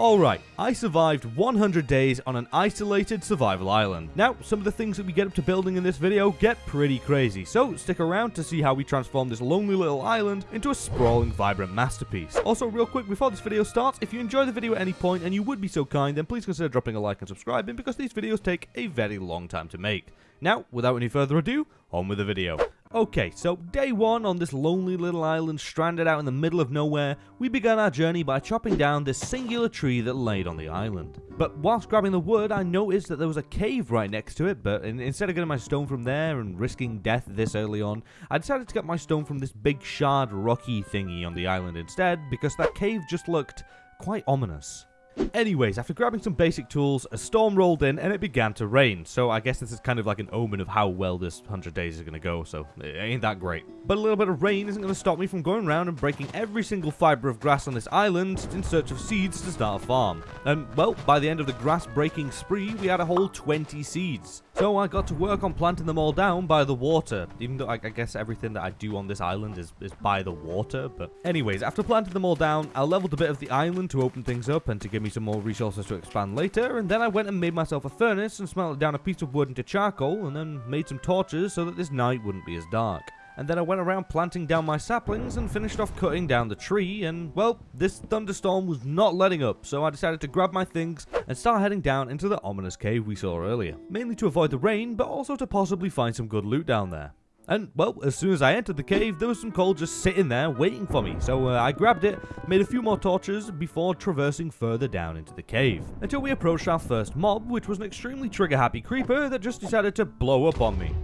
Alright, I survived 100 days on an isolated survival island. Now, some of the things that we get up to building in this video get pretty crazy, so stick around to see how we transform this lonely little island into a sprawling, vibrant masterpiece. Also, real quick, before this video starts, if you enjoy the video at any point and you would be so kind, then please consider dropping a like and subscribing because these videos take a very long time to make. Now, without any further ado, on with the video. Okay, so day one on this lonely little island stranded out in the middle of nowhere, we began our journey by chopping down this singular tree that laid on the island. But whilst grabbing the wood, I noticed that there was a cave right next to it, but instead of getting my stone from there and risking death this early on, I decided to get my stone from this big shard rocky thingy on the island instead, because that cave just looked quite ominous. Anyways, after grabbing some basic tools, a storm rolled in and it began to rain, so I guess this is kind of like an omen of how well this 100 days is going to go, so it ain't that great. But a little bit of rain isn't going to stop me from going around and breaking every single fiber of grass on this island in search of seeds to start a farm. And, well, by the end of the grass breaking spree, we had a whole 20 seeds. So I got to work on planting them all down by the water, even though I, I guess everything that I do on this island is, is by the water, but anyways, after planting them all down, I leveled a bit of the island to open things up and to give me some more resources to expand later, and then I went and made myself a furnace and smelted down a piece of wood into charcoal, and then made some torches so that this night wouldn't be as dark and then I went around planting down my saplings and finished off cutting down the tree, and well, this thunderstorm was not letting up, so I decided to grab my things and start heading down into the ominous cave we saw earlier, mainly to avoid the rain, but also to possibly find some good loot down there. And, well, as soon as I entered the cave, there was some coal just sitting there waiting for me. So uh, I grabbed it, made a few more torches before traversing further down into the cave. Until we approached our first mob, which was an extremely trigger-happy creeper that just decided to blow up on me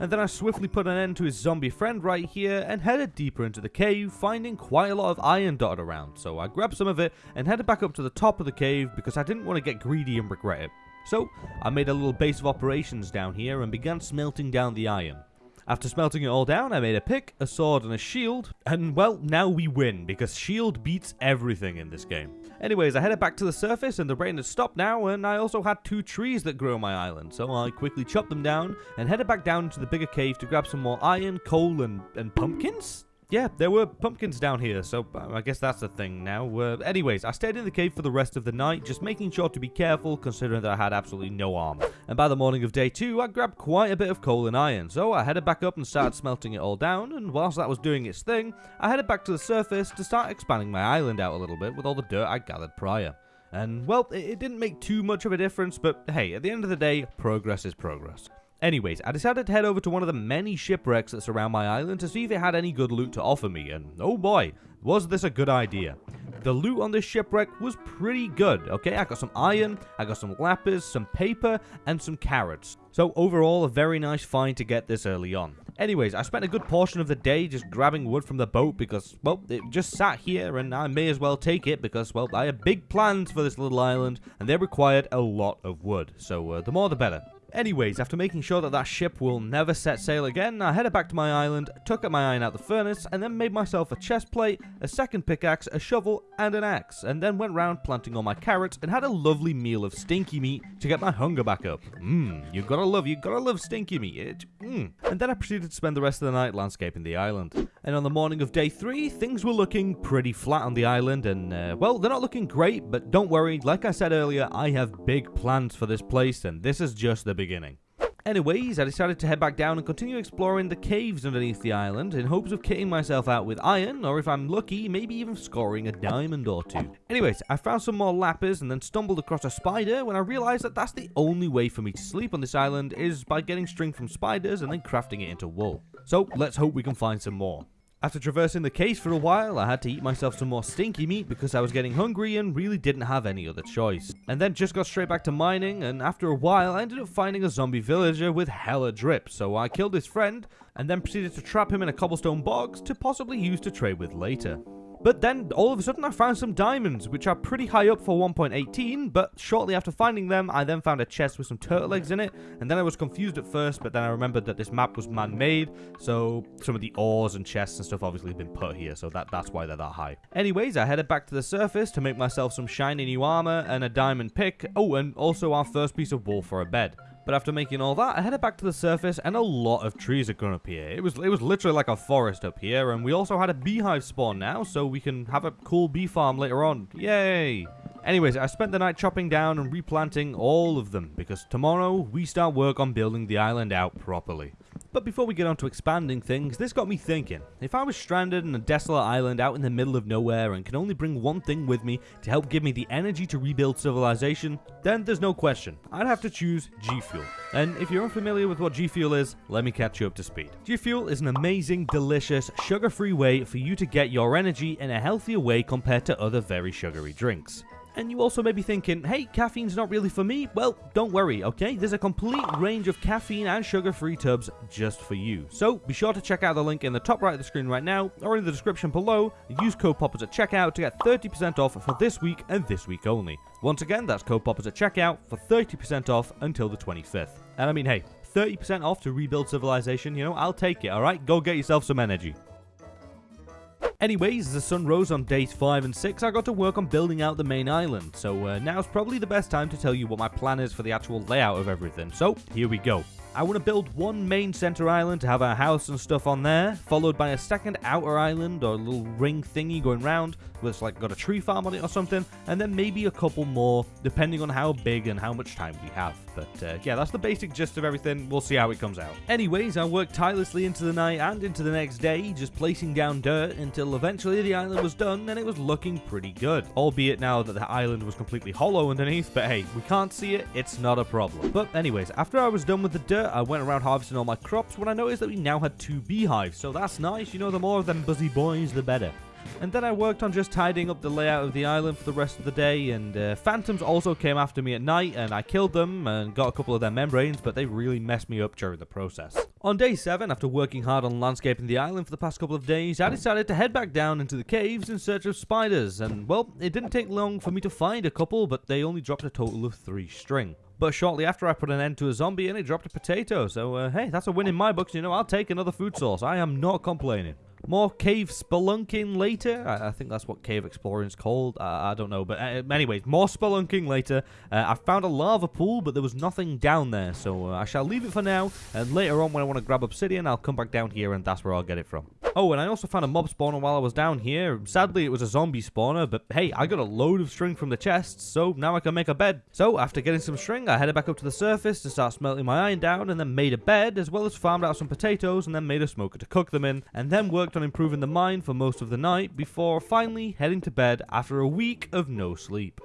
and then I swiftly put an end to his zombie friend right here and headed deeper into the cave, finding quite a lot of iron dotted around, so I grabbed some of it and headed back up to the top of the cave because I didn't want to get greedy and regret it. So, I made a little base of operations down here and began smelting down the iron. After smelting it all down, I made a pick, a sword, and a shield, and well, now we win, because shield beats everything in this game. Anyways, I headed back to the surface, and the rain had stopped now, and I also had two trees that grew on my island, so I quickly chopped them down, and headed back down into the bigger cave to grab some more iron, coal, and, and pumpkins? Yeah, there were pumpkins down here, so uh, I guess that's a thing now. Uh, anyways, I stayed in the cave for the rest of the night, just making sure to be careful, considering that I had absolutely no armor. And by the morning of day two, I grabbed quite a bit of coal and iron, so I headed back up and started smelting it all down, and whilst that was doing its thing, I headed back to the surface to start expanding my island out a little bit with all the dirt I gathered prior. And, well, it didn't make too much of a difference, but hey, at the end of the day, progress is progress. Anyways, I decided to head over to one of the many shipwrecks that surround my island to see if it had any good loot to offer me, and oh boy, was this a good idea. The loot on this shipwreck was pretty good, okay? I got some iron, I got some lapis, some paper, and some carrots. So overall, a very nice find to get this early on. Anyways, I spent a good portion of the day just grabbing wood from the boat because, well, it just sat here and I may as well take it because, well, I had big plans for this little island and they required a lot of wood. So uh, the more the better. Anyways, after making sure that that ship will never set sail again, I headed back to my island, took up my iron out the furnace, and then made myself a chest plate, a second pickaxe, a shovel, and an axe, and then went round planting all my carrots and had a lovely meal of stinky meat to get my hunger back up. Mmm, you gotta love, you gotta love stinky meat. It, mmm. And then I proceeded to spend the rest of the night landscaping the island. And on the morning of day three, things were looking pretty flat on the island, and, uh, well, they're not looking great, but don't worry, like I said earlier, I have big plans for this place, and this is just the beginning beginning. Anyways, I decided to head back down and continue exploring the caves underneath the island in hopes of kitting myself out with iron, or if I'm lucky, maybe even scoring a diamond or two. Anyways, I found some more lapis and then stumbled across a spider when I realized that that's the only way for me to sleep on this island is by getting string from spiders and then crafting it into wool. So let's hope we can find some more. After traversing the case for a while, I had to eat myself some more stinky meat because I was getting hungry and really didn't have any other choice. And then just got straight back to mining, and after a while I ended up finding a zombie villager with hella drip, so I killed his friend, and then proceeded to trap him in a cobblestone box to possibly use to trade with later. But then, all of a sudden, I found some diamonds, which are pretty high up for 1.18, but shortly after finding them, I then found a chest with some turtle eggs in it, and then I was confused at first, but then I remembered that this map was man-made, so some of the ores and chests and stuff obviously have been put here, so that, that's why they're that high. Anyways, I headed back to the surface to make myself some shiny new armor and a diamond pick, oh, and also our first piece of wool for a bed. But after making all that, I headed back to the surface and a lot of trees had grown up here. It was it was literally like a forest up here and we also had a beehive spawn now so we can have a cool bee farm later on. Yay! Anyways, I spent the night chopping down and replanting all of them, because tomorrow we start work on building the island out properly. But before we get on to expanding things, this got me thinking. If I was stranded in a desolate island out in the middle of nowhere and can only bring one thing with me to help give me the energy to rebuild civilization, then there's no question. I'd have to choose G Fuel. And if you're unfamiliar with what G Fuel is, let me catch you up to speed. G Fuel is an amazing, delicious, sugar-free way for you to get your energy in a healthier way compared to other very sugary drinks. And you also may be thinking, hey, caffeine's not really for me. Well, don't worry, okay? There's a complete range of caffeine and sugar-free tubs just for you. So be sure to check out the link in the top right of the screen right now, or in the description below. Use code POPPERS at checkout to get 30% off for this week and this week only. Once again, that's code POPPERS at checkout for 30% off until the 25th. And I mean, hey, 30% off to rebuild civilization, you know, I'll take it, alright? Go get yourself some energy. Anyways, as the sun rose on days 5 and 6, I got to work on building out the main island, so uh, now's probably the best time to tell you what my plan is for the actual layout of everything, so here we go. I want to build one main center island to have our house and stuff on there, followed by a second outer island or a little ring thingy going round, that's like got a tree farm on it or something, and then maybe a couple more, depending on how big and how much time we have. But uh, yeah, that's the basic gist of everything. We'll see how it comes out. Anyways, I worked tirelessly into the night and into the next day, just placing down dirt until eventually the island was done and it was looking pretty good. Albeit now that the island was completely hollow underneath, but hey, we can't see it, it's not a problem. But anyways, after I was done with the dirt, I went around harvesting all my crops when I noticed that we now had two beehives, so that's nice, you know, the more of them buzzy boys, the better. And then I worked on just tidying up the layout of the island for the rest of the day, and uh, phantoms also came after me at night, and I killed them and got a couple of their membranes, but they really messed me up during the process. On day 7, after working hard on landscaping the island for the past couple of days, I decided to head back down into the caves in search of spiders, and well, it didn't take long for me to find a couple, but they only dropped a total of 3 string. But shortly after, I put an end to a zombie and it dropped a potato. So, uh, hey, that's a win in my books. You know, I'll take another food source. I am not complaining. More cave spelunking later. I, I, think that's what cave exploring is called. I, I don't know. But uh, anyways, more spelunking later. Uh, I found a lava pool, but there was nothing down there. So uh, I shall leave it for now. And later on, when I want to grab obsidian, I'll come back down here and that's where I'll get it from. Oh, and I also found a mob spawner while I was down here. Sadly, it was a zombie spawner, but hey, I got a load of string from the chests, so now I can make a bed. So, after getting some string, I headed back up to the surface to start smelting my iron down, and then made a bed, as well as farmed out some potatoes, and then made a smoker to cook them in, and then worked on improving the mine for most of the night, before finally heading to bed after a week of no sleep.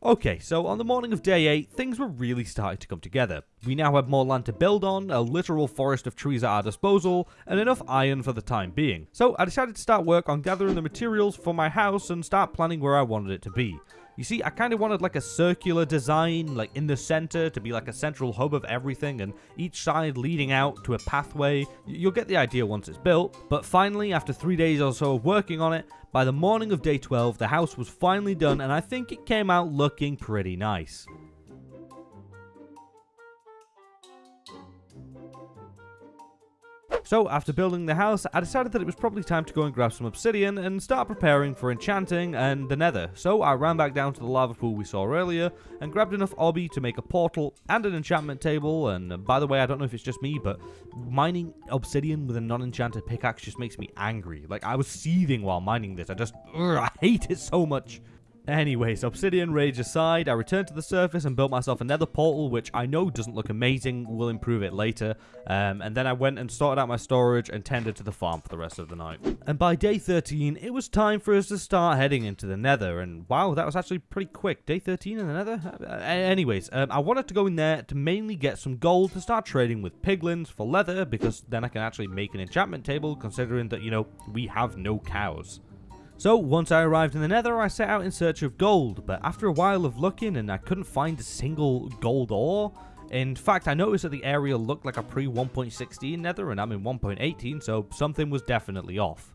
Okay, so on the morning of day 8, things were really starting to come together. We now had more land to build on, a literal forest of trees at our disposal, and enough iron for the time being. So I decided to start work on gathering the materials for my house and start planning where I wanted it to be. You see, I kind of wanted like a circular design, like in the center, to be like a central hub of everything, and each side leading out to a pathway. You'll get the idea once it's built. But finally, after three days or so of working on it, by the morning of day 12, the house was finally done, and I think it came out looking pretty nice. So, after building the house, I decided that it was probably time to go and grab some obsidian and start preparing for enchanting and the nether. So, I ran back down to the lava pool we saw earlier and grabbed enough obby to make a portal and an enchantment table. And uh, by the way, I don't know if it's just me, but mining obsidian with a non-enchanted pickaxe just makes me angry. Like, I was seething while mining this. I just, ugh, I hate it so much. Anyways, Obsidian Rage aside, I returned to the surface and built myself another portal, which I know doesn't look amazing, we'll improve it later. Um, and then I went and sorted out my storage and tended to the farm for the rest of the night. And by day 13, it was time for us to start heading into the nether, and wow, that was actually pretty quick. Day 13 in the nether? Uh, anyways, um, I wanted to go in there to mainly get some gold to start trading with piglins for leather, because then I can actually make an enchantment table, considering that, you know, we have no cows. So, once I arrived in the nether, I set out in search of gold, but after a while of looking and I couldn't find a single gold ore, in fact, I noticed that the area looked like a pre-1.16 nether and I'm in 1.18, so something was definitely off.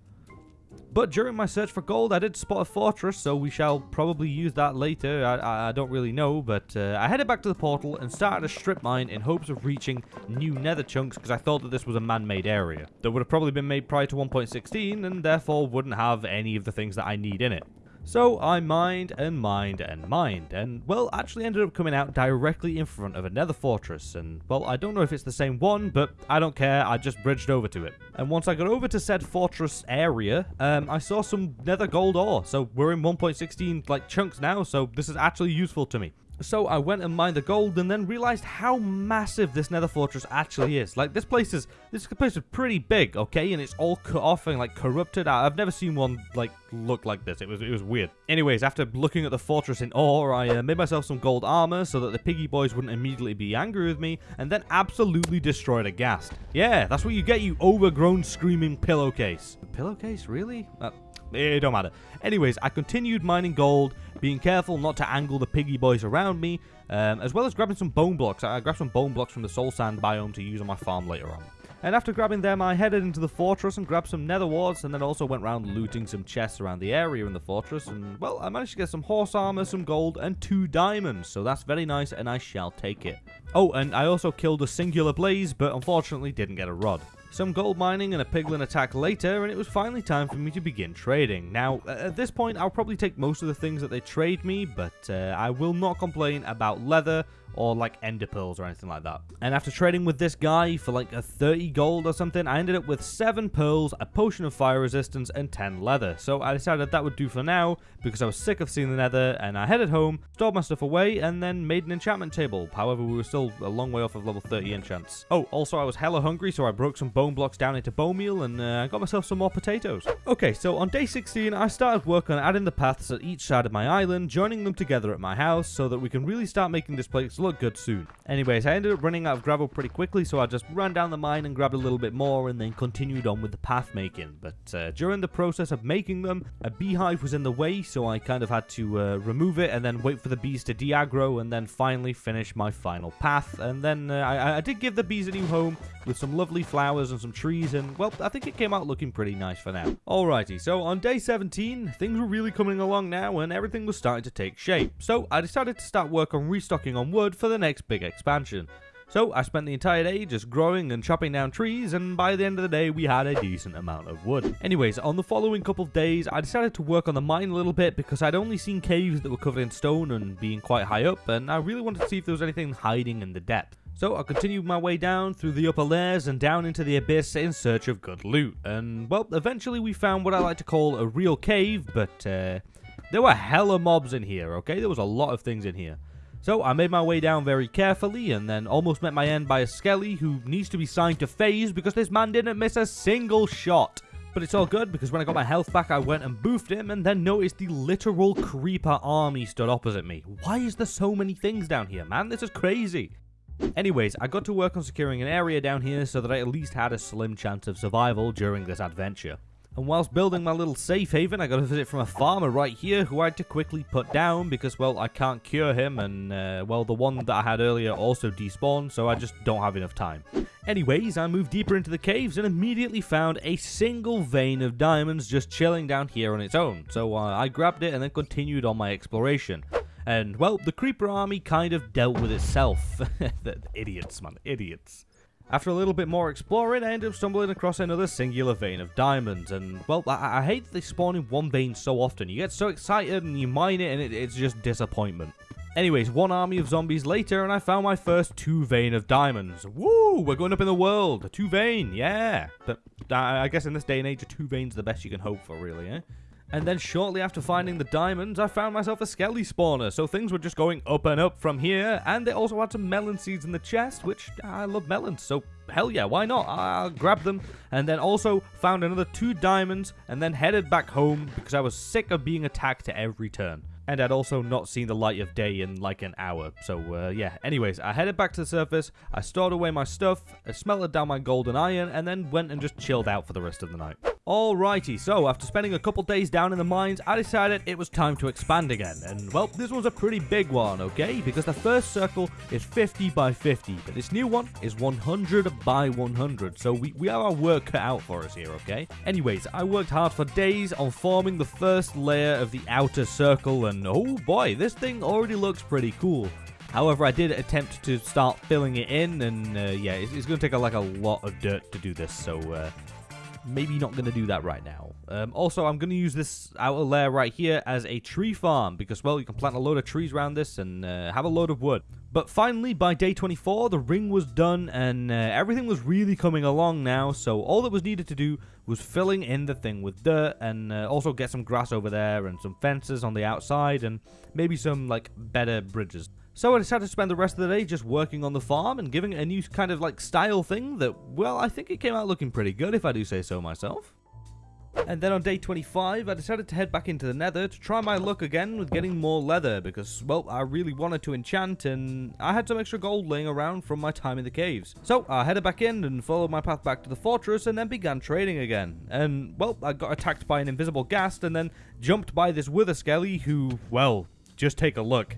But during my search for gold, I did spot a fortress, so we shall probably use that later. I, I don't really know, but uh, I headed back to the portal and started a strip mine in hopes of reaching new nether chunks because I thought that this was a man-made area that would have probably been made prior to 1.16 and therefore wouldn't have any of the things that I need in it. So I mined and mined and mined, and well, actually ended up coming out directly in front of a nether fortress, and well, I don't know if it's the same one, but I don't care, I just bridged over to it. And once I got over to said fortress area, um, I saw some nether gold ore, so we're in 1.16 like chunks now, so this is actually useful to me. So I went and mined the gold and then realized how massive this nether fortress actually is. Like this place is this place is pretty big, okay? And it's all cut off and like corrupted. I've never seen one like look like this. It was it was weird. Anyways, after looking at the fortress in awe, I uh, made myself some gold armor so that the piggy boys wouldn't immediately be angry with me and then absolutely destroyed a ghast. Yeah, that's what you get, you overgrown screaming pillowcase. Pillowcase, really? Uh, it don't matter. Anyways, I continued mining gold, being careful not to angle the piggy boys around me, um, as well as grabbing some bone blocks. I grabbed some bone blocks from the soul sand biome to use on my farm later on. And after grabbing them, I headed into the fortress and grabbed some nether warts, and then also went around looting some chests around the area in the fortress. And, well, I managed to get some horse armor, some gold, and two diamonds. So that's very nice, and I shall take it. Oh, and I also killed a singular blaze, but unfortunately didn't get a rod some gold mining and a piglin attack later, and it was finally time for me to begin trading. Now, at this point, I'll probably take most of the things that they trade me, but uh, I will not complain about leather, or like ender pearls or anything like that. And after trading with this guy for like a 30 gold or something, I ended up with 7 pearls, a potion of fire resistance, and 10 leather. So I decided that would do for now, because I was sick of seeing the nether, and I headed home, stored my stuff away, and then made an enchantment table. However, we were still a long way off of level 30 enchants. Oh, also I was hella hungry, so I broke some bone blocks down into bone meal, and uh, got myself some more potatoes. Okay, so on day 16, I started work on adding the paths at each side of my island, joining them together at my house, so that we can really start making this place look good soon. Anyways, I ended up running out of gravel pretty quickly, so I just ran down the mine and grabbed a little bit more and then continued on with the path making. But uh, during the process of making them, a beehive was in the way, so I kind of had to uh, remove it and then wait for the bees to de-aggro and then finally finish my final path. And then uh, I, I did give the bees a new home with some lovely flowers and some trees, and well, I think it came out looking pretty nice for now. Alrighty, so on day 17, things were really coming along now and everything was starting to take shape. So I decided to start work on restocking on wood for the next big expansion. So I spent the entire day just growing and chopping down trees, and by the end of the day, we had a decent amount of wood. Anyways, on the following couple of days, I decided to work on the mine a little bit because I'd only seen caves that were covered in stone and being quite high up, and I really wanted to see if there was anything hiding in the depth. So I continued my way down through the upper layers and down into the abyss in search of good loot. And, well, eventually we found what I like to call a real cave, but uh, there were hella mobs in here, okay? There was a lot of things in here. So I made my way down very carefully and then almost met my end by a skelly who needs to be signed to FaZe because this man didn't miss a single shot. But it's all good because when I got my health back I went and boofed him and then noticed the literal creeper army stood opposite me. Why is there so many things down here man? This is crazy. Anyways, I got to work on securing an area down here so that I at least had a slim chance of survival during this adventure. And whilst building my little safe haven, I got a visit from a farmer right here who I had to quickly put down because, well, I can't cure him and, uh, well, the one that I had earlier also despawned, so I just don't have enough time. Anyways, I moved deeper into the caves and immediately found a single vein of diamonds just chilling down here on its own, so uh, I grabbed it and then continued on my exploration. And, well, the Creeper army kind of dealt with itself. the idiots, man, idiots. After a little bit more exploring, I end up stumbling across another singular vein of diamonds, and, well, I, I hate they spawn in one vein so often. You get so excited and you mine it, and it, it's just disappointment. Anyways, one army of zombies later, and I found my first two vein of diamonds. Woo! We're going up in the world. A two vein, yeah. But I guess in this day and age, a two vein's the best you can hope for, really, eh? And then shortly after finding the diamonds, I found myself a skelly spawner, so things were just going up and up from here, and they also had some melon seeds in the chest, which I love melons, so hell yeah, why not? I'll grab them, and then also found another two diamonds, and then headed back home because I was sick of being attacked at every turn. And I'd also not seen the light of day in like an hour. So uh, yeah, anyways, I headed back to the surface, I stored away my stuff, I smelted down my golden iron, and then went and just chilled out for the rest of the night. Alrighty, so after spending a couple days down in the mines, I decided it was time to expand again. And well, this was a pretty big one, okay? Because the first circle is 50 by 50, but this new one is 100 by 100. So we, we have our work cut out for us here, okay? Anyways, I worked hard for days on forming the first layer of the outer circle, and oh boy, this thing already looks pretty cool. However, I did attempt to start filling it in, and uh, yeah, it's, it's going to take a, like a lot of dirt to do this, so uh, maybe not going to do that right now. Um, also, I'm going to use this outer layer right here as a tree farm because, well, you can plant a load of trees around this and uh, have a load of wood. But finally, by day 24, the ring was done and uh, everything was really coming along now. So all that was needed to do was filling in the thing with dirt and uh, also get some grass over there and some fences on the outside and maybe some like better bridges. So I decided to spend the rest of the day just working on the farm and giving it a new kind of like style thing that, well, I think it came out looking pretty good if I do say so myself. And then on day 25, I decided to head back into the nether to try my luck again with getting more leather because, well, I really wanted to enchant and I had some extra gold laying around from my time in the caves. So I headed back in and followed my path back to the fortress and then began trading again. And, well, I got attacked by an invisible ghast and then jumped by this wither skelly who, well, just take a look.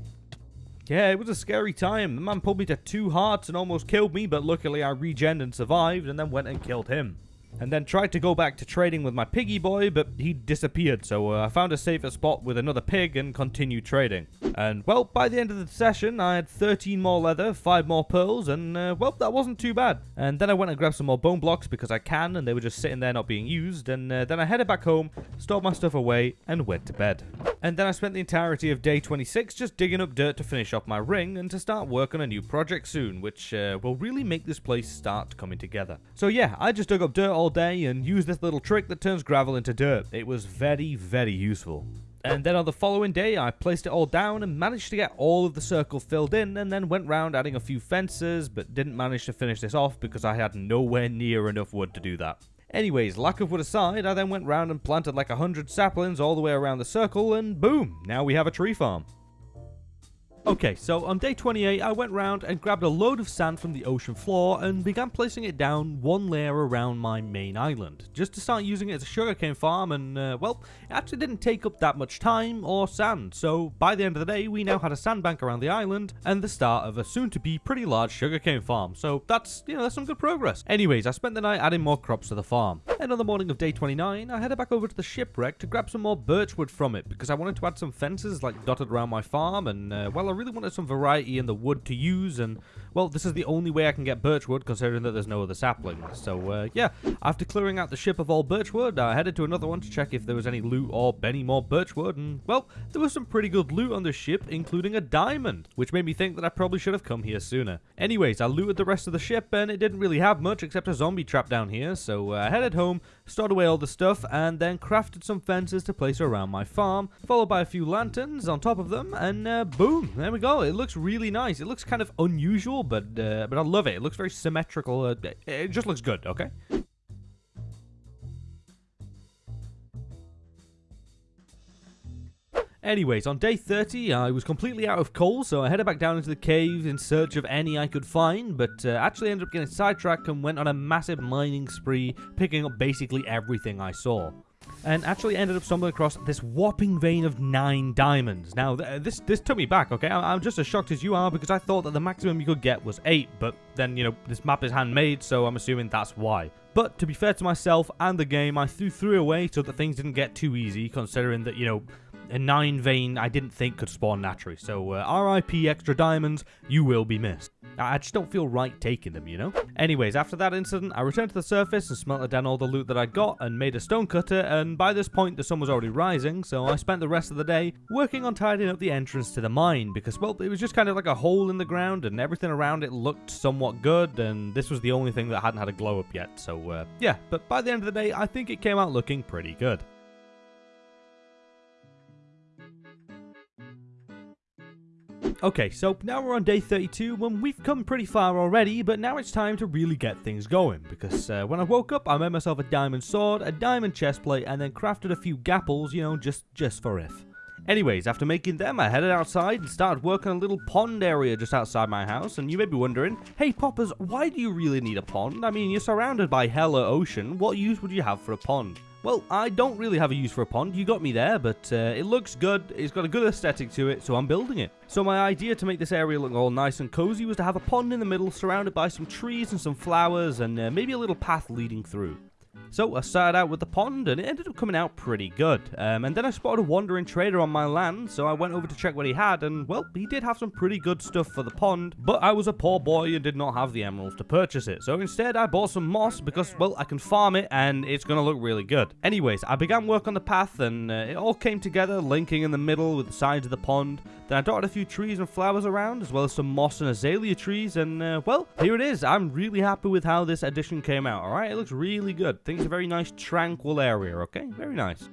Yeah, it was a scary time. The man pulled me to two hearts and almost killed me, but luckily I regened and survived and then went and killed him and then tried to go back to trading with my piggy boy, but he disappeared, so uh, I found a safer spot with another pig and continued trading. And, well, by the end of the session, I had 13 more leather, 5 more pearls, and, uh, well, that wasn't too bad. And then I went and grabbed some more bone blocks because I can, and they were just sitting there not being used, and uh, then I headed back home, stored my stuff away, and went to bed. And then I spent the entirety of day 26 just digging up dirt to finish off my ring and to start work on a new project soon, which uh, will really make this place start coming together. So yeah, I just dug up dirt all all day and used this little trick that turns gravel into dirt. It was very, very useful. And then on the following day, I placed it all down and managed to get all of the circle filled in and then went round adding a few fences, but didn't manage to finish this off because I had nowhere near enough wood to do that. Anyways, lack of wood aside, I then went round and planted like a hundred saplings all the way around the circle and boom, now we have a tree farm. Okay, so on day 28, I went round and grabbed a load of sand from the ocean floor and began placing it down one layer around my main island, just to start using it as a sugarcane farm and, uh, well, it actually didn't take up that much time or sand, so by the end of the day, we now had a sandbank around the island and the start of a soon-to-be pretty large sugarcane farm, so that's, you know, that's some good progress. Anyways, I spent the night adding more crops to the farm, and on the morning of day 29, I headed back over to the shipwreck to grab some more birchwood from it, because I wanted to add some fences, like, dotted around my farm, and, uh, well, really wanted some variety in the wood to use, and, well, this is the only way I can get birchwood, considering that there's no other saplings. So, uh, yeah, after clearing out the ship of all birchwood, I headed to another one to check if there was any loot or any more birchwood, and, well, there was some pretty good loot on the ship, including a diamond, which made me think that I probably should have come here sooner. Anyways, I looted the rest of the ship, and it didn't really have much except a zombie trap down here, so uh, I headed home, stored away all the stuff, and then crafted some fences to place around my farm, followed by a few lanterns on top of them, and uh, boom, there we go. It looks really nice. It looks kind of unusual, but uh, but I love it. It looks very symmetrical. Uh, it just looks good, okay? Anyways, on day 30, I was completely out of coal, so I headed back down into the cave in search of any I could find, but uh, actually ended up getting sidetracked and went on a massive mining spree, picking up basically everything I saw and actually ended up stumbling across this whopping vein of nine diamonds. Now, th uh, this this took me back, okay? I I'm just as shocked as you are because I thought that the maximum you could get was eight, but then, you know, this map is handmade, so I'm assuming that's why. But to be fair to myself and the game, I threw three away so that things didn't get too easy, considering that, you know, a 9 vein I didn't think could spawn naturally. So uh, RIP extra diamonds, you will be missed. I just don't feel right taking them, you know? Anyways, after that incident, I returned to the surface and smelted down all the loot that I got and made a stone cutter, and by this point the sun was already rising, so I spent the rest of the day working on tidying up the entrance to the mine, because, well, it was just kind of like a hole in the ground, and everything around it looked somewhat good, and this was the only thing that hadn't had a glow up yet, so, uh, yeah, but by the end of the day, I think it came out looking pretty good. Okay, so now we're on day 32 when we've come pretty far already, but now it's time to really get things going, because uh, when I woke up I made myself a diamond sword, a diamond chestplate, and then crafted a few gapples, you know, just, just for if. Anyways, after making them, I headed outside and started working a little pond area just outside my house, and you may be wondering, hey Poppers, why do you really need a pond? I mean, you're surrounded by hella ocean, what use would you have for a pond? Well, I don't really have a use for a pond, you got me there, but uh, it looks good, it's got a good aesthetic to it, so I'm building it. So my idea to make this area look all nice and cozy was to have a pond in the middle surrounded by some trees and some flowers and uh, maybe a little path leading through. So I started out with the pond and it ended up coming out pretty good. Um, and then I spotted a wandering trader on my land, so I went over to check what he had and well, he did have some pretty good stuff for the pond, but I was a poor boy and did not have the emeralds to purchase it. So instead I bought some moss because well, I can farm it and it's going to look really good. Anyways, I began work on the path and uh, it all came together, linking in the middle with the sides of the pond. Then I dotted a few trees and flowers around, as well as some moss and azalea trees, and uh, well, here it is. I'm really happy with how this edition came out, alright? It looks really good. Things a very nice, tranquil area, okay? Very nice.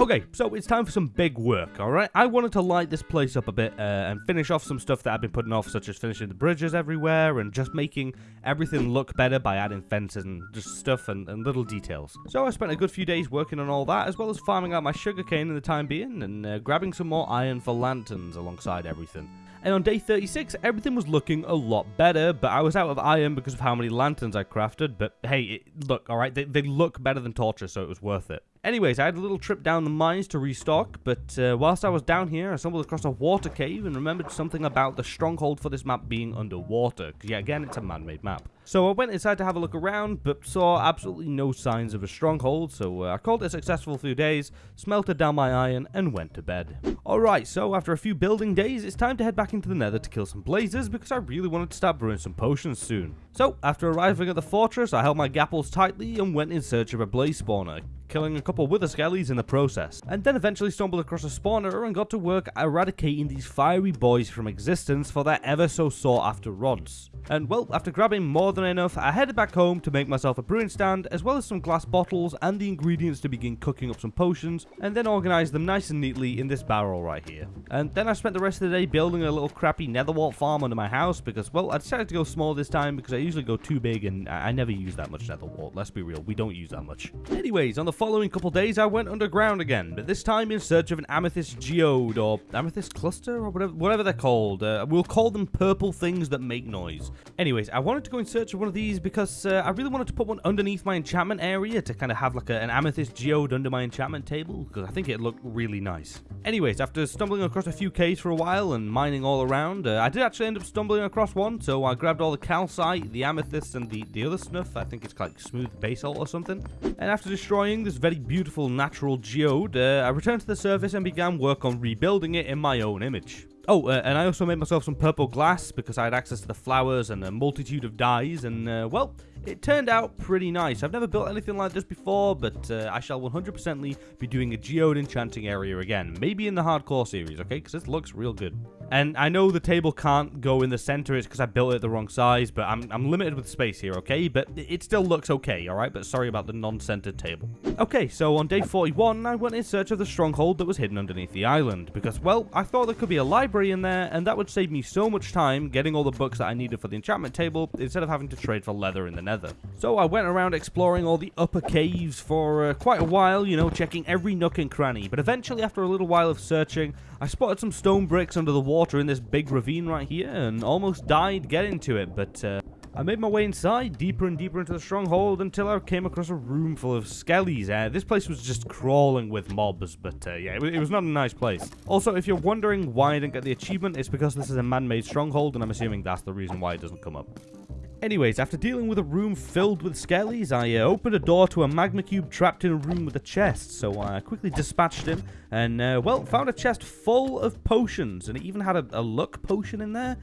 Okay, so it's time for some big work, alright? I wanted to light this place up a bit uh, and finish off some stuff that I've been putting off, such as finishing the bridges everywhere and just making everything look better by adding fences and just stuff and, and little details. So I spent a good few days working on all that, as well as farming out my sugarcane in the time being and uh, grabbing some more iron for lanterns alongside everything. And on day 36, everything was looking a lot better, but I was out of iron because of how many lanterns I crafted. But hey, it, look, alright, they, they look better than torches, so it was worth it. Anyways, I had a little trip down the mines to restock, but uh, whilst I was down here, I stumbled across a water cave and remembered something about the stronghold for this map being underwater. Because, yeah, again, it's a man-made map. So I went inside to have a look around, but saw absolutely no signs of a stronghold, so uh, I called it a successful few days, smelted down my iron, and went to bed. Alright, so after a few building days, it's time to head back into the nether to kill some blazes, because I really wanted to start brewing some potions soon. So, after arriving at the fortress, I held my gapples tightly and went in search of a blaze spawner killing a couple wither skellies in the process, and then eventually stumbled across a spawner and got to work eradicating these fiery boys from existence for their ever so sought after rods. And well, after grabbing more than enough, I headed back home to make myself a brewing stand, as well as some glass bottles and the ingredients to begin cooking up some potions, and then organize them nice and neatly in this barrel right here. And then I spent the rest of the day building a little crappy netherwart farm under my house, because well, I decided to go small this time because I usually go too big and I never use that much netherwart, let's be real, we don't use that much. Anyways, on the following couple days, I went underground again, but this time in search of an amethyst geode, or amethyst cluster, or whatever, whatever they're called. Uh, we'll call them purple things that make noise. Anyways, I wanted to go in search of one of these because uh, I really wanted to put one underneath my enchantment area to kind of have like a, an amethyst geode under my enchantment table, because I think it looked really nice. Anyways, after stumbling across a few caves for a while and mining all around, uh, I did actually end up stumbling across one, so I grabbed all the calcite, the amethyst, and the, the other snuff. I think it's like smooth basalt or something. And after destroying this very beautiful natural geode, uh, I returned to the surface and began work on rebuilding it in my own image. Oh, uh, and I also made myself some purple glass because I had access to the flowers and a multitude of dyes, and, uh, well, it turned out pretty nice. I've never built anything like this before, but uh, I shall 100%ly be doing a geode enchanting area again. Maybe in the hardcore series, okay? Because this looks real good. And I know the table can't go in the center, it's because I built it the wrong size, but I'm, I'm limited with space here, okay? But it still looks okay, alright? But sorry about the non-centered table. Okay, so on day 41, I went in search of the stronghold that was hidden underneath the island, because, well, I thought there could be a library in there, and that would save me so much time getting all the books that I needed for the enchantment table, instead of having to trade for leather in the nether. So I went around exploring all the upper caves for uh, quite a while, you know, checking every nook and cranny, but eventually after a little while of searching, I spotted some stone bricks under the water in this big ravine right here and almost died getting to it, but uh, I made my way inside, deeper and deeper into the stronghold, until I came across a room full of skellies. Uh, this place was just crawling with mobs, but uh, yeah, it, it, was not a nice place. Also, if you're wondering why I didn't get the achievement, it's because this is a man-made stronghold, and I'm assuming that's the reason why it doesn't come up. Anyways, after dealing with a room filled with skellies, I uh, opened a door to a magma cube trapped in a room with a chest, so I quickly dispatched him, and, uh, well, found a chest full of potions, and it even had a, a luck potion in there.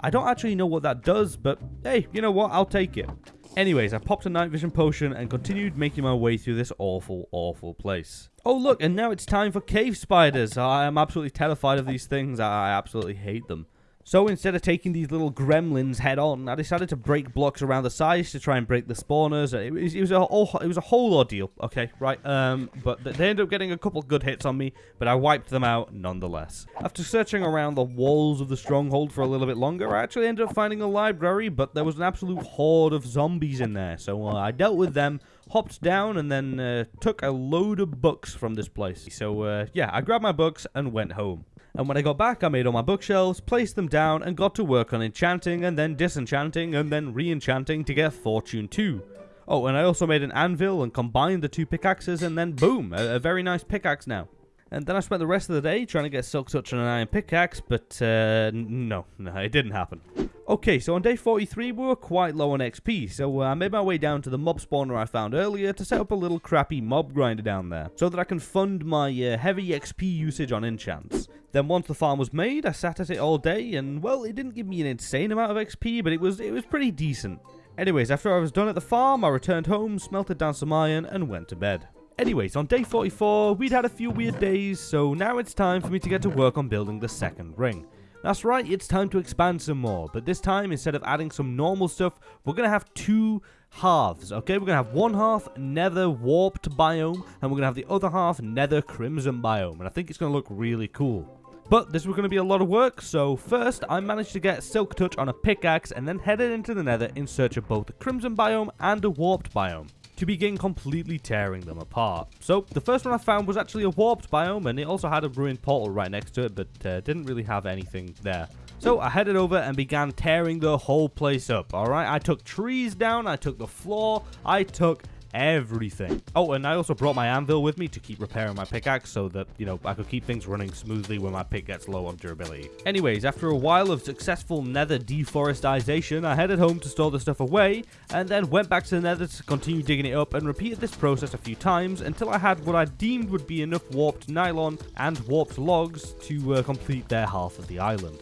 I don't actually know what that does, but hey, you know what, I'll take it. Anyways, I popped a night vision potion and continued making my way through this awful, awful place. Oh look, and now it's time for cave spiders. I am absolutely terrified of these things. I absolutely hate them. So instead of taking these little gremlins head on, I decided to break blocks around the sides to try and break the spawners. It was, it was a whole, it was a whole ordeal. Okay, right. Um, but they ended up getting a couple good hits on me, but I wiped them out nonetheless. After searching around the walls of the stronghold for a little bit longer, I actually ended up finding a library, but there was an absolute horde of zombies in there. So uh, I dealt with them, hopped down, and then uh, took a load of books from this place. So uh, yeah, I grabbed my books and went home. And when I got back, I made all my bookshelves, placed them down, and got to work on enchanting, and then disenchanting, and then re-enchanting to get Fortune 2. Oh, and I also made an anvil and combined the two pickaxes, and then boom, a, a very nice pickaxe now. And then I spent the rest of the day trying to get Silk Touch on an iron pickaxe, but uh, no, no, it didn't happen. Okay, so on day 43 we were quite low on XP, so uh, I made my way down to the mob spawner I found earlier to set up a little crappy mob grinder down there, so that I can fund my uh, heavy XP usage on enchants. Then once the farm was made, I sat at it all day, and well, it didn't give me an insane amount of XP, but it was it was pretty decent. Anyways, after I was done at the farm, I returned home, smelted down some iron, and went to bed. Anyways, on day 44, we'd had a few weird days, so now it's time for me to get to work on building the second ring. That's right, it's time to expand some more, but this time, instead of adding some normal stuff, we're going to have two halves, okay? We're going to have one half nether warped biome, and we're going to have the other half nether crimson biome, and I think it's going to look really cool. But this was going to be a lot of work, so first I managed to get Silk Touch on a pickaxe and then headed into the nether in search of both a Crimson biome and a Warped biome to begin completely tearing them apart. So the first one I found was actually a Warped biome and it also had a ruined portal right next to it but uh, didn't really have anything there. So I headed over and began tearing the whole place up, alright? I took trees down, I took the floor, I took everything. Oh, and I also brought my anvil with me to keep repairing my pickaxe so that, you know, I could keep things running smoothly when my pick gets low on durability. Anyways, after a while of successful nether deforestation, I headed home to store the stuff away, and then went back to the nether to continue digging it up and repeated this process a few times until I had what I deemed would be enough warped nylium and warped logs to uh, complete their half of the island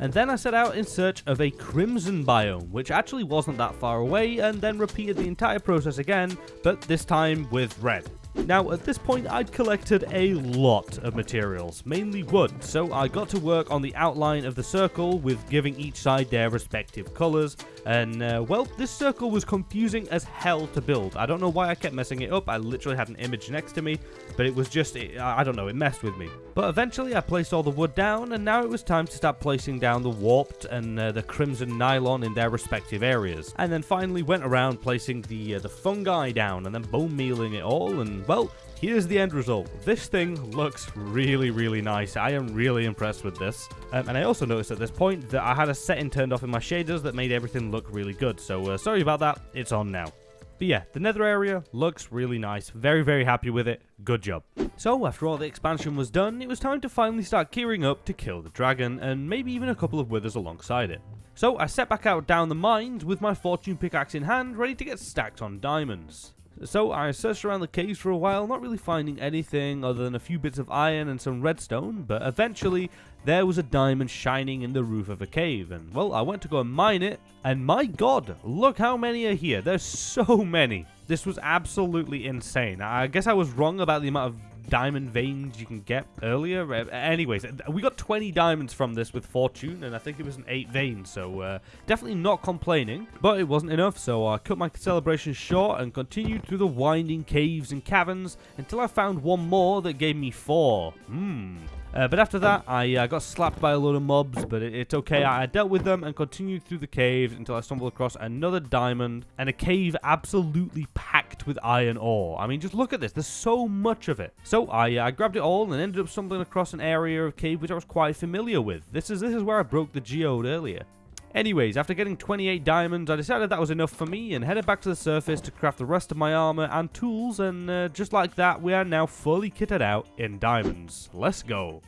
and then I set out in search of a crimson biome, which actually wasn't that far away, and then repeated the entire process again, but this time with red. Now, at this point, I'd collected a lot of materials, mainly wood, so I got to work on the outline of the circle with giving each side their respective colours, and, uh, well, this circle was confusing as hell to build. I don't know why I kept messing it up, I literally had an image next to me, but it was just, it, I don't know, it messed with me. But eventually I placed all the wood down, and now it was time to start placing down the warped and uh, the crimson nylium in their respective areas. And then finally went around placing the, uh, the fungi down, and then bone mealing it all, and well, here's the end result. This thing looks really, really nice. I am really impressed with this. Um, and I also noticed at this point that I had a setting turned off in my shaders that made everything look really good. So uh, sorry about that. It's on now. But yeah, the nether area looks really nice. Very, very happy with it. Good job. So, after all the expansion was done, it was time to finally start gearing up to kill the dragon, and maybe even a couple of withers alongside it. So, I set back out down the mines with my fortune pickaxe in hand, ready to get stacked on diamonds. So I searched around the caves for a while, not really finding anything other than a few bits of iron and some redstone, but eventually there was a diamond shining in the roof of a cave, and well, I went to go and mine it, and my god, look how many are here. There's so many. This was absolutely insane. I guess I was wrong about the amount of diamond veins you can get earlier. Anyways, we got 20 diamonds from this with Fortune, and I think it was an 8 vein, so uh, definitely not complaining. But it wasn't enough, so I cut my celebration short and continued through the winding caves and caverns until I found one more that gave me 4. Hmm. Uh, but after that, I uh, got slapped by a load of mobs, but it, it's okay. I, I dealt with them and continued through the caves until I stumbled across another diamond and a cave absolutely packed with iron ore. I mean, just look at this. There's so much of it. So I, uh, I grabbed it all and ended up stumbling across an area of cave which I was quite familiar with. This is this is where I broke the geode earlier. Anyways, after getting 28 diamonds, I decided that was enough for me and headed back to the surface to craft the rest of my armor and tools, and uh, just like that, we are now fully kitted out in diamonds. Let's go.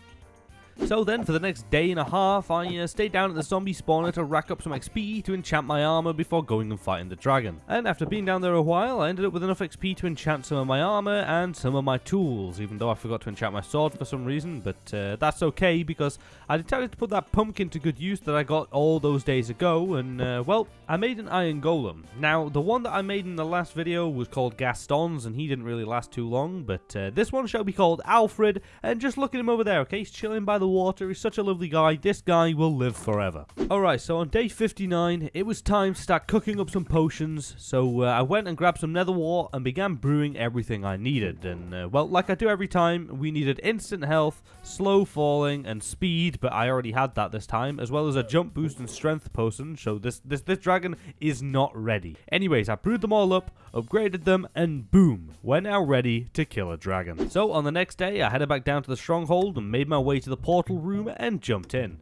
So then, for the next day and a half, I uh, stayed down at the zombie spawner to rack up some XP to enchant my armor before going and fighting the dragon. And after being down there a while, I ended up with enough XP to enchant some of my armor and some of my tools, even though I forgot to enchant my sword for some reason, but uh, that's okay because I decided to put that pumpkin to good use that I got all those days ago, and uh, well, I made an iron golem. Now, the one that I made in the last video was called Gaston's, and he didn't really last too long, but uh, this one shall be called Alfred, and just look at him over there, okay? He's chilling by the water. He's such a lovely guy. This guy will live forever. Alright, so on day 59, it was time to start cooking up some potions. So uh, I went and grabbed some nether wart and began brewing everything I needed. And, uh, well, like I do every time, we needed instant health, slow falling, and speed. But I already had that this time, as well as a jump boost and strength potion. So this, this, this dragon is not ready. Anyways, I brewed them all up, upgraded them, and boom, we're now ready to kill a dragon. So on the next day, I headed back down to the stronghold and made my way to the portal room and jumped in.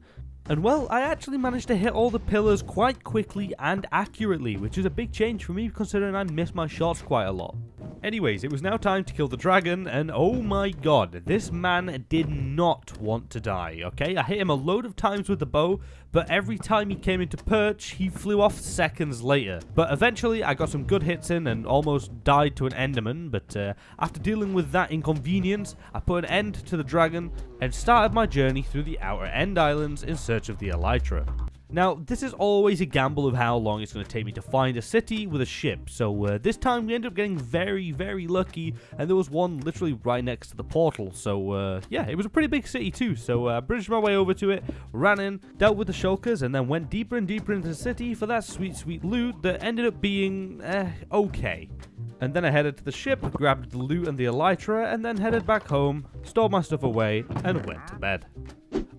And well, I actually managed to hit all the pillars quite quickly and accurately, which is a big change for me considering I miss my shots quite a lot. Anyways, it was now time to kill the dragon, and oh my god, this man did not want to die, okay? I hit him a load of times with the bow, but every time he came into perch, he flew off seconds later. But eventually, I got some good hits in and almost died to an enderman, but uh, after dealing with that inconvenience, I put an end to the dragon and started my journey through the outer end islands in search of the elytra. Now, this is always a gamble of how long it's going to take me to find a city with a ship, so uh, this time we ended up getting very, very lucky, and there was one literally right next to the portal, so uh, yeah, it was a pretty big city too, so I uh, bridged my way over to it, ran in, dealt with the shulkers, and then went deeper and deeper into the city for that sweet, sweet loot that ended up being, eh, okay. And then I headed to the ship, grabbed the loot and the elytra, and then headed back home, stored my stuff away, and went to bed.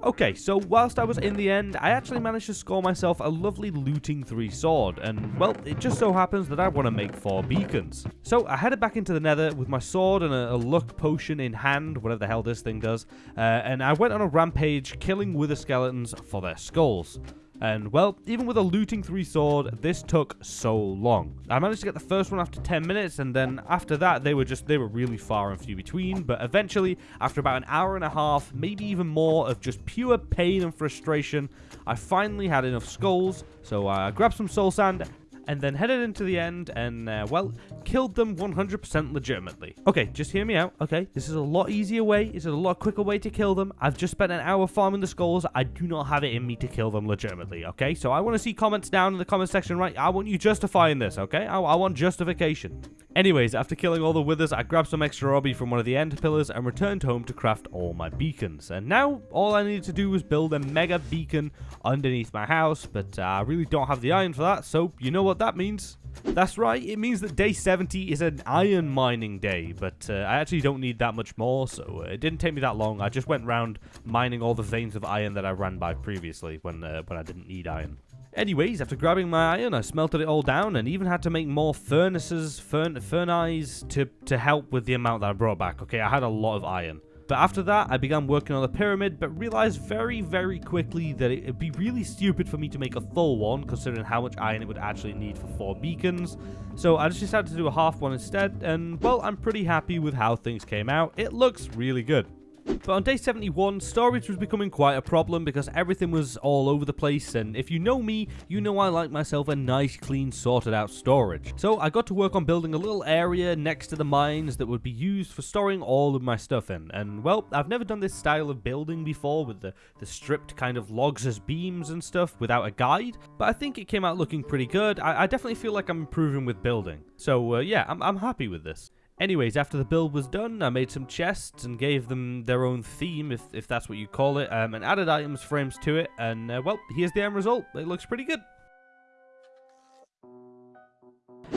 Okay, so whilst I was in the end, I actually managed to score myself a lovely looting 3 sword, and well, it just so happens that I want to make 4 beacons. So I headed back into the nether with my sword and a, a luck potion in hand, whatever the hell this thing does, uh, and I went on a rampage killing wither skeletons for their skulls. And, well, even with a looting 3 sword, this took so long. I managed to get the first one after 10 minutes, and then after that, they were just, they were really far and few between. But eventually, after about an hour and a half, maybe even more of just pure pain and frustration, I finally had enough skulls. So I grabbed some soul sand and then headed into the end and, uh, well, killed them 100% legitimately. Okay, just hear me out, okay? This is a lot easier way. This is a lot quicker way to kill them. I've just spent an hour farming the skulls. I do not have it in me to kill them legitimately, okay? So I want to see comments down in the comment section, right? I want you justifying this, okay? I, I want justification. Anyways, after killing all the withers, I grabbed some extra obby from one of the end pillars and returned home to craft all my beacons. And now, all I needed to do was build a mega beacon underneath my house, but uh, I really don't have the iron for that, so you know what that means. That's right, it means that day 70 is an iron mining day, but uh, I actually don't need that much more, so uh, it didn't take me that long. I just went around mining all the veins of iron that I ran by previously when, uh, when I didn't need iron. Anyways, after grabbing my iron, I smelted it all down and even had to make more furnaces, furn furnaces to, to help with the amount that I brought back. Okay, I had a lot of iron. But after that, I began working on the pyramid, but realized very, very quickly that it'd be really stupid for me to make a full one, considering how much iron it would actually need for four beacons. So I just decided to do a half one instead, and well, I'm pretty happy with how things came out. It looks really good. But on day 71, storage was becoming quite a problem because everything was all over the place and if you know me, you know I like myself a nice, clean, sorted out storage. So I got to work on building a little area next to the mines that would be used for storing all of my stuff in. And well, I've never done this style of building before with the, the stripped kind of logs as beams and stuff without a guide, but I think it came out looking pretty good. I, I definitely feel like I'm improving with building. So uh, yeah, I'm, I'm happy with this. Anyways, after the build was done, I made some chests and gave them their own theme, if, if that's what you call it, um, and added items frames to it, and uh, well, here's the end result. It looks pretty good.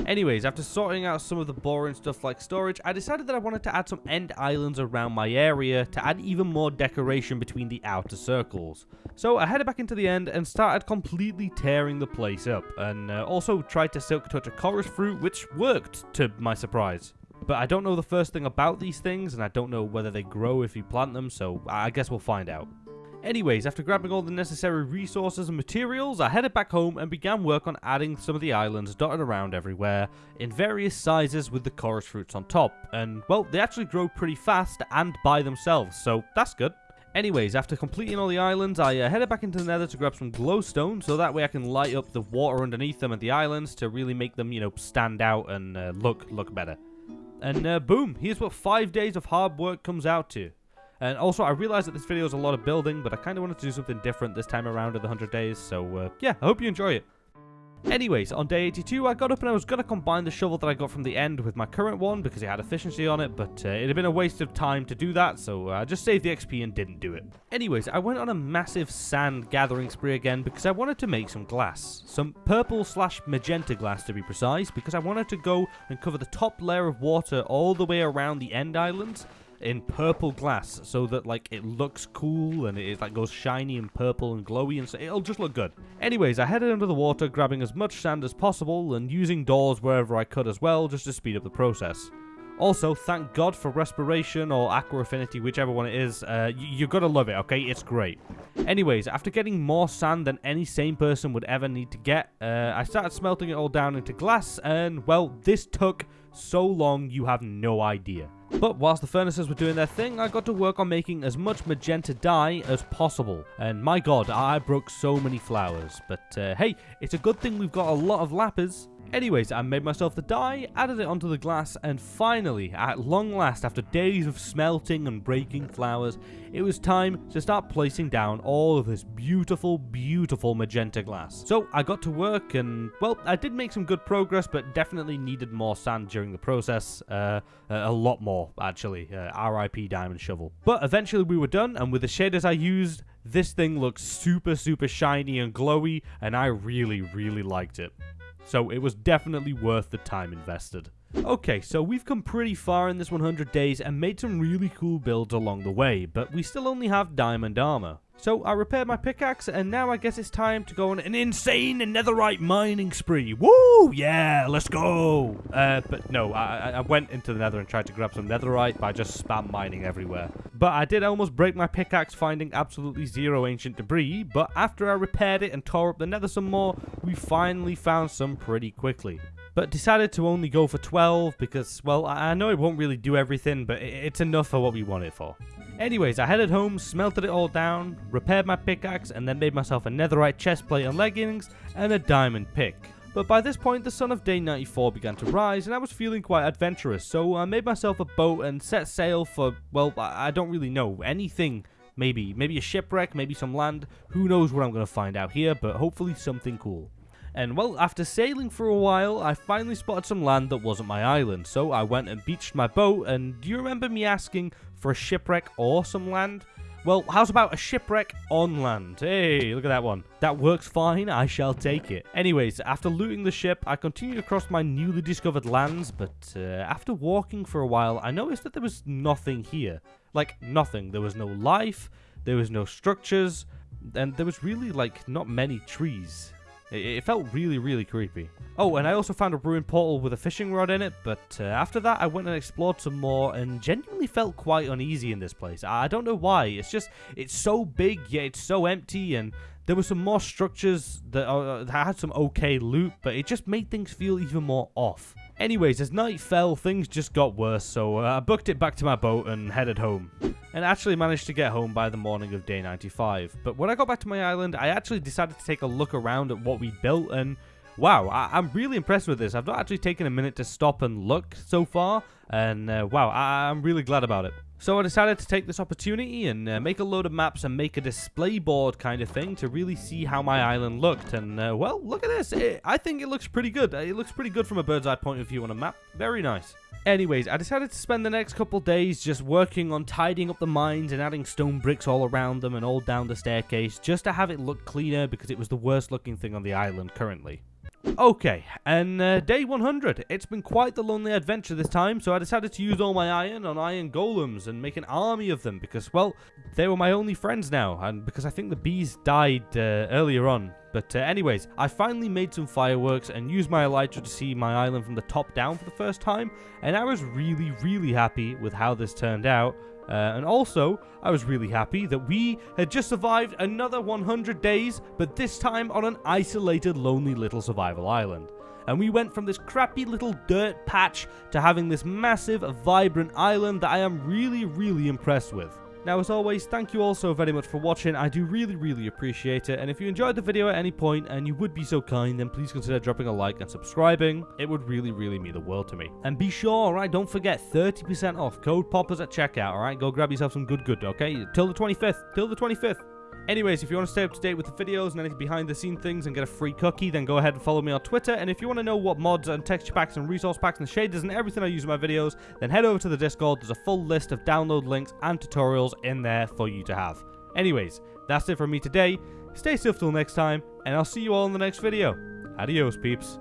Anyways, after sorting out some of the boring stuff like storage, I decided that I wanted to add some end islands around my area to add even more decoration between the outer circles. So I headed back into the end and started completely tearing the place up, and uh, also tried to silk touch a chorus fruit, which worked, to my surprise. But I don't know the first thing about these things, and I don't know whether they grow if you plant them, so I guess we'll find out. Anyways, after grabbing all the necessary resources and materials, I headed back home and began work on adding some of the islands dotted around everywhere, in various sizes with the chorus fruits on top, and well, they actually grow pretty fast and by themselves, so that's good. Anyways, after completing all the islands, I uh, headed back into the nether to grab some glowstone, so that way I can light up the water underneath them and the islands to really make them, you know, stand out and uh, look look better. And uh, boom, here's what five days of hard work comes out to. And also, I realize that this video is a lot of building, but I kind of wanted to do something different this time around in the 100 days. So, uh, yeah, I hope you enjoy it. Anyways, on day 82, I got up and I was going to combine the shovel that I got from the end with my current one because it had efficiency on it, but uh, it had been a waste of time to do that, so uh, I just saved the XP and didn't do it. Anyways, I went on a massive sand gathering spree again because I wanted to make some glass. Some purple slash magenta glass to be precise, because I wanted to go and cover the top layer of water all the way around the end islands in purple glass so that like it looks cool and it like goes shiny and purple and glowy and so it'll just look good. Anyways, I headed under the water grabbing as much sand as possible and using doors wherever I could as well just to speed up the process. Also, thank God for Respiration or Aqua Affinity, whichever one it is. Uh, you, you gotta love it, okay? It's great. Anyways, after getting more sand than any sane person would ever need to get, uh, I started smelting it all down into glass, and well, this took so long you have no idea. But whilst the furnaces were doing their thing, I got to work on making as much magenta dye as possible. And my god, I broke so many flowers. But uh, hey, it's a good thing we've got a lot of lapis. Anyways, I made myself the dye, added it onto the glass, and finally, at long last, after days of smelting and breaking flowers, it was time to start placing down all of this beautiful, beautiful magenta glass. So I got to work and, well, I did make some good progress, but definitely needed more sand during the process. Uh, a lot more, actually. Uh, RIP Diamond Shovel. But eventually we were done, and with the shaders I used, this thing looks super, super shiny and glowy, and I really, really liked it. So it was definitely worth the time invested. Okay, so we've come pretty far in this 100 days and made some really cool builds along the way, but we still only have diamond armor. So I repaired my pickaxe, and now I guess it's time to go on an insane netherite mining spree. Woo! Yeah, let's go! Uh, but no, I, I went into the nether and tried to grab some netherite by just spam mining everywhere. But I did almost break my pickaxe finding absolutely zero ancient debris, but after I repaired it and tore up the nether some more, we finally found some pretty quickly but decided to only go for 12 because, well, I know it won't really do everything, but it's enough for what we want it for. Anyways, I headed home, smelted it all down, repaired my pickaxe, and then made myself a netherite chestplate and leggings, and a diamond pick. But by this point, the sun of day 94 began to rise, and I was feeling quite adventurous, so I made myself a boat and set sail for, well, I don't really know, anything. Maybe, maybe a shipwreck, maybe some land, who knows what I'm going to find out here, but hopefully something cool. And well, after sailing for a while, I finally spotted some land that wasn't my island, so I went and beached my boat, and do you remember me asking for a shipwreck or some land? Well, how's about a shipwreck on land? Hey, look at that one. That works fine, I shall take it. Anyways, after looting the ship, I continued across my newly discovered lands, but uh, after walking for a while, I noticed that there was nothing here. Like, nothing. There was no life, there was no structures, and there was really, like, not many trees. It, felt really, really creepy. Oh, and I also found a ruined portal with a fishing rod in it, but uh, after that I went and explored some more and genuinely felt quite uneasy in this place. I don't know why, it's just, it's so big yet it's so empty and there were some more structures that, uh, that had some okay loot, but it just made things feel even more off. Anyways, as night fell, things just got worse, so uh, I booked it back to my boat and headed home. And actually managed to get home by the morning of day 95. But when I got back to my island, I actually decided to take a look around at what we built, and wow, I am really impressed with this. I've not actually taken a minute to stop and look so far, and uh, wow, I I'm really glad about it. So I decided to take this opportunity and uh, make a load of maps and make a display board kind of thing to really see how my island looked. And, uh, well, look at this. It, I think it looks pretty good. It looks pretty good from a bird's eye point of view on a map. Very nice. Anyways, I decided to spend the next couple days just working on tidying up the mines and adding stone bricks all around them and all down the staircase just to have it look cleaner because it was the worst looking thing on the island currently. Okay, and uh, day 100. It's been quite the lonely adventure this time, so I decided to use all my iron on iron golems and make an army of them because, well, they were my only friends now, and because I think the bees died uh, earlier on. But uh, anyways, I finally made some fireworks and used my elytra to see my island from the top down for the first time, and I was really, really happy with how this turned out. Uh, and also, I was really happy that we had just survived another 100 days, but this time on an isolated, lonely little survival island. And we went from this crappy little dirt patch to having this massive, vibrant island that I am really, really impressed with. Now, as always, thank you all so very much for watching. I do really, really appreciate it. And if you enjoyed the video at any point and you would be so kind, then please consider dropping a like and subscribing. It would really, really mean the world to me. And be sure, alright, don't forget, 30% off. Code POPPERS at checkout, alright? Go grab yourself some good good, okay? Till the 25th. Till the 25th. Anyways, if you want to stay up to date with the videos and any behind the scene things and get a free cookie, then go ahead and follow me on Twitter. And if you want to know what mods and texture packs and resource packs and shaders and everything I use in my videos, then head over to the Discord. There's a full list of download links and tutorials in there for you to have. Anyways, that's it from me today. Stay safe till next time, and I'll see you all in the next video. Adios, peeps.